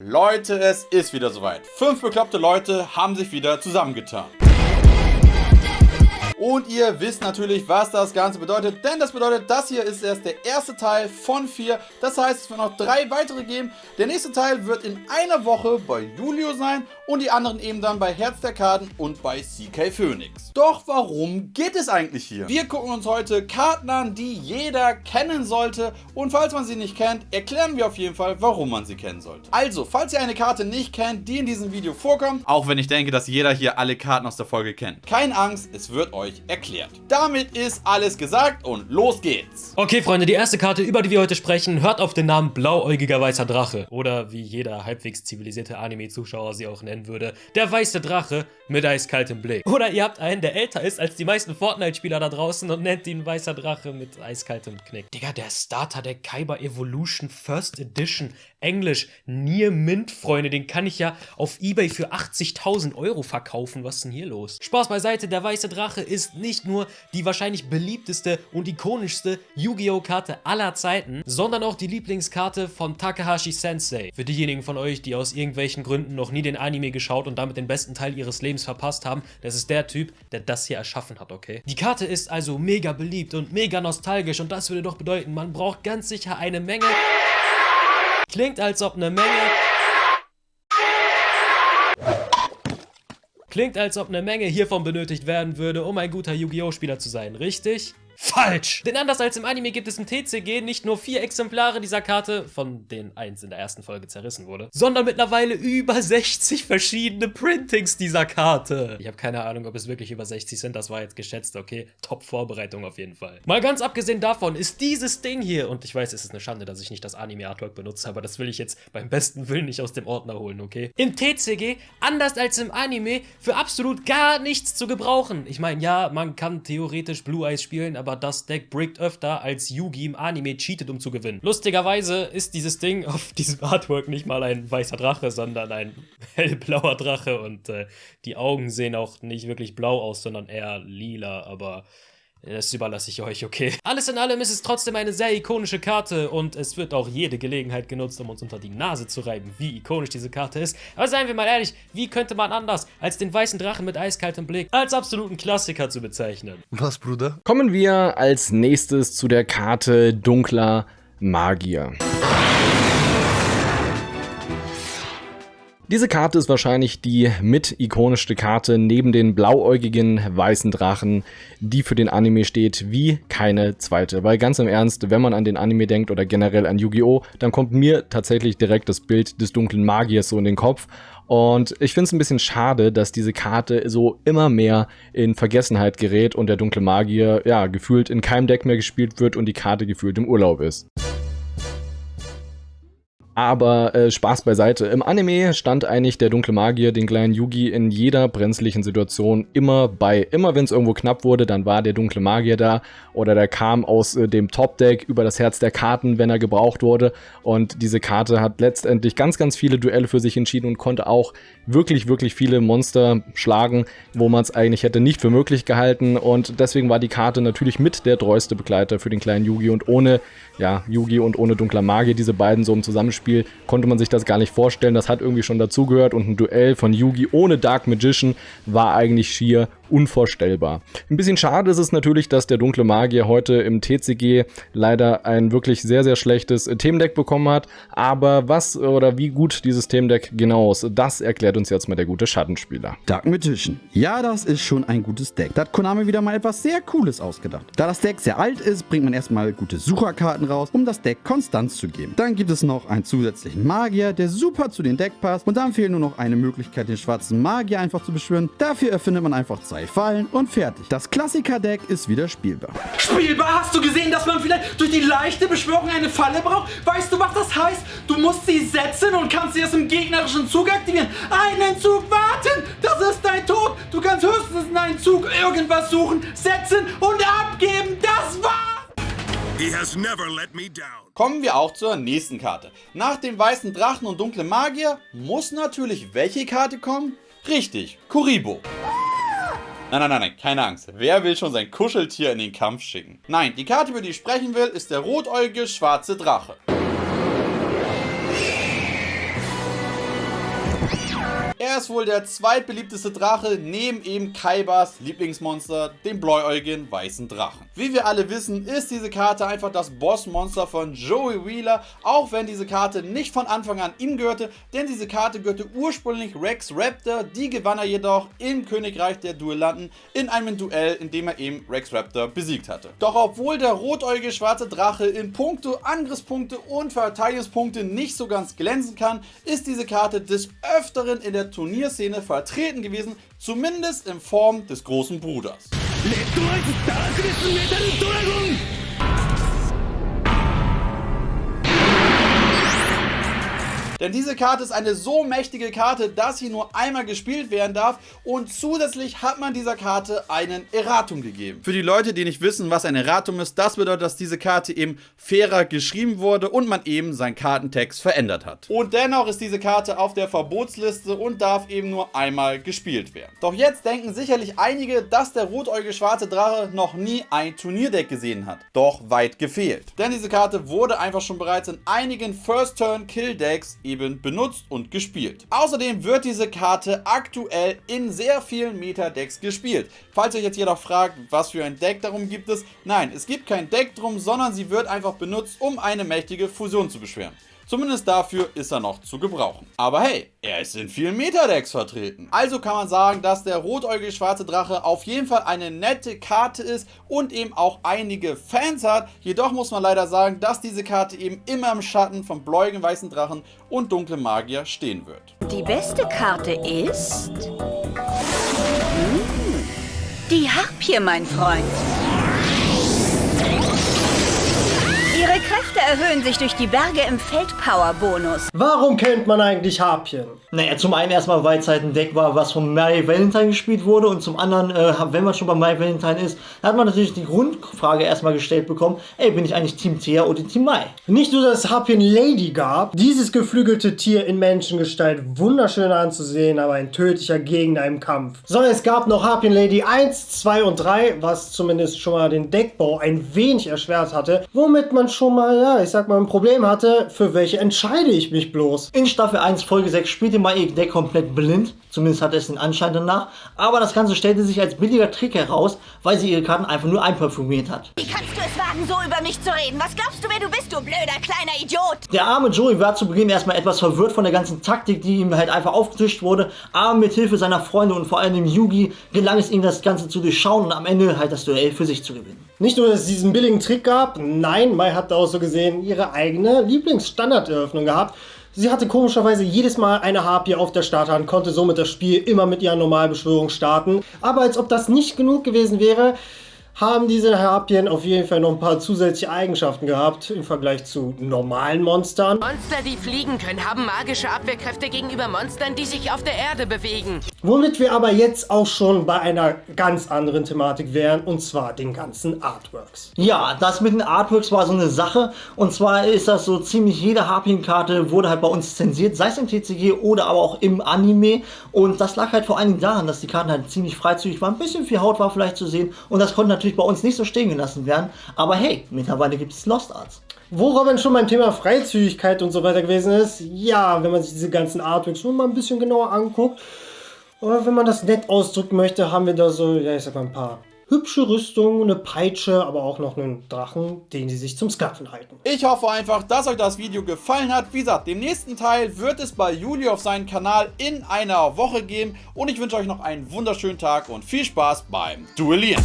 Leute, es ist wieder soweit. Fünf bekloppte Leute haben sich wieder zusammengetan. Und ihr wisst natürlich, was das Ganze bedeutet, denn das bedeutet, das hier ist erst der erste Teil von vier. Das heißt, es wird noch drei weitere geben. Der nächste Teil wird in einer Woche bei Julio sein und die anderen eben dann bei Herz der Karten und bei CK Phoenix. Doch warum geht es eigentlich hier? Wir gucken uns heute Karten an, die jeder kennen sollte und falls man sie nicht kennt, erklären wir auf jeden Fall, warum man sie kennen sollte. Also, falls ihr eine Karte nicht kennt, die in diesem Video vorkommt, auch wenn ich denke, dass jeder hier alle Karten aus der Folge kennt, keine Angst, es wird euch erklärt. Damit ist alles gesagt und los geht's. Okay, Freunde, die erste Karte, über die wir heute sprechen, hört auf den Namen Blauäugiger Weißer Drache. Oder wie jeder halbwegs zivilisierte Anime-Zuschauer sie auch nennen würde, der Weiße Drache mit eiskaltem Blick. Oder ihr habt einen, der älter ist als die meisten Fortnite-Spieler da draußen und nennt ihn Weißer Drache mit eiskaltem Knick. Digga, der Starter der Kaiba Evolution First Edition Englisch Near Mint, Freunde, den kann ich ja auf Ebay für 80.000 Euro verkaufen. Was ist denn hier los? Spaß beiseite, der Weiße Drache ist nicht nur die wahrscheinlich beliebteste und ikonischste Yu-Gi-Oh! Karte aller Zeiten, sondern auch die Lieblingskarte von Takahashi Sensei. Für diejenigen von euch, die aus irgendwelchen Gründen noch nie den Anime geschaut und damit den besten Teil ihres Lebens verpasst haben, das ist der Typ, der das hier erschaffen hat, okay? Die Karte ist also mega beliebt und mega nostalgisch und das würde doch bedeuten, man braucht ganz sicher eine Menge... Klingt, als ob eine Menge... Klingt, als ob eine Menge hiervon benötigt werden würde, um ein guter Yu-Gi-Oh! Spieler zu sein, richtig? Falsch! Denn anders als im Anime gibt es im TCG nicht nur vier Exemplare dieser Karte, von denen eins in der ersten Folge zerrissen wurde, sondern mittlerweile über 60 verschiedene Printings dieser Karte. Ich habe keine Ahnung, ob es wirklich über 60 sind, das war jetzt geschätzt, okay? Top-Vorbereitung auf jeden Fall. Mal ganz abgesehen davon ist dieses Ding hier, und ich weiß, es ist eine Schande, dass ich nicht das Anime-Artwork benutze, aber das will ich jetzt beim besten Willen nicht aus dem Ordner holen, okay? Im TCG, anders als im Anime, für absolut gar nichts zu gebrauchen. Ich meine, ja, man kann theoretisch Blue Eyes spielen, aber aber das Deck brickt öfter als Yugi im Anime cheatet, um zu gewinnen. Lustigerweise ist dieses Ding auf diesem Artwork nicht mal ein weißer Drache, sondern ein hellblauer Drache und äh, die Augen sehen auch nicht wirklich blau aus, sondern eher lila, aber das überlasse ich euch, okay? Alles in allem ist es trotzdem eine sehr ikonische Karte und es wird auch jede Gelegenheit genutzt, um uns unter die Nase zu reiben, wie ikonisch diese Karte ist. Aber seien wir mal ehrlich, wie könnte man anders, als den weißen Drachen mit eiskaltem Blick als absoluten Klassiker zu bezeichnen? Was, Bruder? Kommen wir als nächstes zu der Karte Dunkler Magier. Diese Karte ist wahrscheinlich die mit ikonischste Karte neben den blauäugigen weißen Drachen, die für den Anime steht, wie keine zweite. Weil ganz im Ernst, wenn man an den Anime denkt oder generell an Yu-Gi-Oh!, dann kommt mir tatsächlich direkt das Bild des dunklen Magiers so in den Kopf. Und ich finde es ein bisschen schade, dass diese Karte so immer mehr in Vergessenheit gerät und der dunkle Magier, ja, gefühlt in keinem Deck mehr gespielt wird und die Karte gefühlt im Urlaub ist. Aber äh, Spaß beiseite. Im Anime stand eigentlich der dunkle Magier, den kleinen Yugi, in jeder brenzlichen Situation immer bei. Immer wenn es irgendwo knapp wurde, dann war der dunkle Magier da oder der kam aus äh, dem Top-Deck über das Herz der Karten, wenn er gebraucht wurde. Und diese Karte hat letztendlich ganz, ganz viele Duelle für sich entschieden und konnte auch wirklich, wirklich viele Monster schlagen, wo man es eigentlich hätte nicht für möglich gehalten. Und deswegen war die Karte natürlich mit der treueste Begleiter für den kleinen Yugi und ohne ja, Yugi und ohne dunkler Magier, diese beiden so im Zusammenspiel, konnte man sich das gar nicht vorstellen. Das hat irgendwie schon dazugehört und ein Duell von Yugi ohne Dark Magician war eigentlich schier unvorstellbar. Ein bisschen schade ist es natürlich, dass der dunkle Magier heute im TCG leider ein wirklich sehr, sehr schlechtes Themendeck bekommen hat. Aber was oder wie gut dieses Themendeck genau ist, das erklärt uns jetzt mal der gute Schattenspieler. Dark Magician. Ja, das ist schon ein gutes Deck. Da hat Konami wieder mal etwas sehr Cooles ausgedacht. Da das Deck sehr alt ist, bringt man erstmal gute Sucherkarten raus, um das Deck Konstanz zu geben. Dann gibt es noch einen zusätzlichen Magier, der super zu den Deck passt. Und dann fehlt nur noch eine Möglichkeit, den schwarzen Magier einfach zu beschwören. Dafür erfindet man einfach zwei Fallen und fertig. Das Klassiker-Deck ist wieder spielbar. Spielbar? Hast du gesehen, dass man vielleicht durch die leichte Beschwörung eine Falle braucht? Weißt du, was das heißt? Du musst sie setzen und kannst sie erst im gegnerischen Zug aktivieren. Einen Zug warten! Das ist dein Tod! Du kannst höchstens in einen Zug irgendwas suchen, setzen und abgeben. Das war's! Kommen wir auch zur nächsten Karte. Nach dem weißen Drachen und dunklen Magier muss natürlich welche Karte kommen? Richtig, Kuribo. Nein, nein, nein, nein, keine Angst. Wer will schon sein Kuscheltier in den Kampf schicken? Nein, die Karte, über die ich sprechen will, ist der rotäugige schwarze Drache. Er ist wohl der zweitbeliebteste Drache neben eben Kaibas Lieblingsmonster, dem bläuäugigen weißen Drachen. Wie wir alle wissen, ist diese Karte einfach das Bossmonster von Joey Wheeler, auch wenn diese Karte nicht von Anfang an ihm gehörte, denn diese Karte gehörte ursprünglich Rex Raptor, die gewann er jedoch im Königreich der Duellanten in einem Duell, in dem er eben Rex Raptor besiegt hatte. Doch obwohl der rotäugige schwarze Drache in puncto Angriffspunkte und Verteidigungspunkte nicht so ganz glänzen kann, ist diese Karte des Öfteren in der Turnierszene vertreten gewesen, zumindest in Form des großen Bruders. Denn diese Karte ist eine so mächtige Karte, dass sie nur einmal gespielt werden darf und zusätzlich hat man dieser Karte einen Erratum gegeben. Für die Leute, die nicht wissen, was ein Erratum ist, das bedeutet, dass diese Karte eben fairer geschrieben wurde und man eben seinen Kartentext verändert hat. Und dennoch ist diese Karte auf der Verbotsliste und darf eben nur einmal gespielt werden. Doch jetzt denken sicherlich einige, dass der rotäugige schwarze Drache noch nie ein Turnierdeck gesehen hat. Doch weit gefehlt. Denn diese Karte wurde einfach schon bereits in einigen First-Turn-Kill-Decks eben benutzt und gespielt. Außerdem wird diese Karte aktuell in sehr vielen Meta-Decks gespielt. Falls ihr euch jetzt jedoch fragt, was für ein Deck darum gibt es, nein, es gibt kein Deck drum, sondern sie wird einfach benutzt, um eine mächtige Fusion zu beschweren. Zumindest dafür ist er noch zu gebrauchen. Aber hey, er ist in vielen Metadecks vertreten. Also kann man sagen, dass der rotäugige schwarze Drache auf jeden Fall eine nette Karte ist und eben auch einige Fans hat. Jedoch muss man leider sagen, dass diese Karte eben immer im Schatten von bläuigen weißen Drachen und dunkle Magier stehen wird. Die beste Karte ist... Hm, die Harpie, mein Freund. Erhöhen sich durch die Berge im Feldpower-Bonus. Warum kennt man eigentlich Harpien? Naja, zum einen erstmal, weil es halt ein Deck war, was von Mary Valentine gespielt wurde und zum anderen, äh, wenn man schon bei Mary Valentine ist, hat man natürlich die Grundfrage erstmal gestellt bekommen, ey, bin ich eigentlich Team Thea oder Team Mai? Nicht nur, dass es Harpien Lady gab, dieses geflügelte Tier in Menschengestalt wunderschön anzusehen, aber ein tödlicher Gegner im Kampf. Sondern es gab noch Harpien Lady 1, 2 und 3, was zumindest schon mal den Deckbau ein wenig erschwert hatte, womit man schon mal, ja, ich sag mal, ein Problem hatte, für welche entscheide ich mich bloß. In Staffel 1, Folge 6 spielte ihr Deck komplett blind, zumindest hatte es den Anschein danach, aber das Ganze stellte sich als billiger Trick heraus, weil sie ihre Karten einfach nur einperfumiert hat. Wie kannst du es wagen, so über mich zu reden? Was glaubst du, wer du bist, du blöder kleiner Idiot? Der arme Joey war zu Beginn erstmal etwas verwirrt von der ganzen Taktik, die ihm halt einfach aufgetischt wurde, aber mit Hilfe seiner Freunde und vor allem dem Yugi gelang es ihm das Ganze zu durchschauen und am Ende halt das Duell für sich zu gewinnen. Nicht nur, dass es diesen billigen Trick gab, nein, Mai hat auch so gesehen ihre eigene Lieblingsstandarderöffnung gehabt. Sie hatte komischerweise jedes Mal eine Harpie auf der Starthand, konnte somit das Spiel immer mit ihrer Normalbeschwörung starten. Aber als ob das nicht genug gewesen wäre, haben diese Harpien auf jeden Fall noch ein paar zusätzliche Eigenschaften gehabt im Vergleich zu normalen Monstern. Monster, die fliegen können, haben magische Abwehrkräfte gegenüber Monstern, die sich auf der Erde bewegen. Womit wir aber jetzt auch schon bei einer ganz anderen Thematik wären, und zwar den ganzen Artworks. Ja, das mit den Artworks war so eine Sache. Und zwar ist das so ziemlich jede Harpienkarte wurde halt bei uns zensiert, sei es im TCG oder aber auch im Anime. Und das lag halt vor allen Dingen daran, dass die Karten halt ziemlich freizügig waren. Ein bisschen viel Haut war vielleicht zu sehen. Und das konnte natürlich bei uns nicht so stehen gelassen werden. Aber hey, mittlerweile gibt es Lost Arts. Wo Robin schon beim Thema Freizügigkeit und so weiter gewesen ist, ja, wenn man sich diese ganzen Artworks schon mal ein bisschen genauer anguckt, oder wenn man das nett ausdrücken möchte, haben wir da so, ja, ich sag mal, ein paar hübsche Rüstungen, eine Peitsche, aber auch noch einen Drachen, den sie sich zum Sklaven halten. Ich hoffe einfach, dass euch das Video gefallen hat. Wie gesagt, dem nächsten Teil wird es bei Juli auf seinem Kanal in einer Woche geben. Und ich wünsche euch noch einen wunderschönen Tag und viel Spaß beim Duellieren.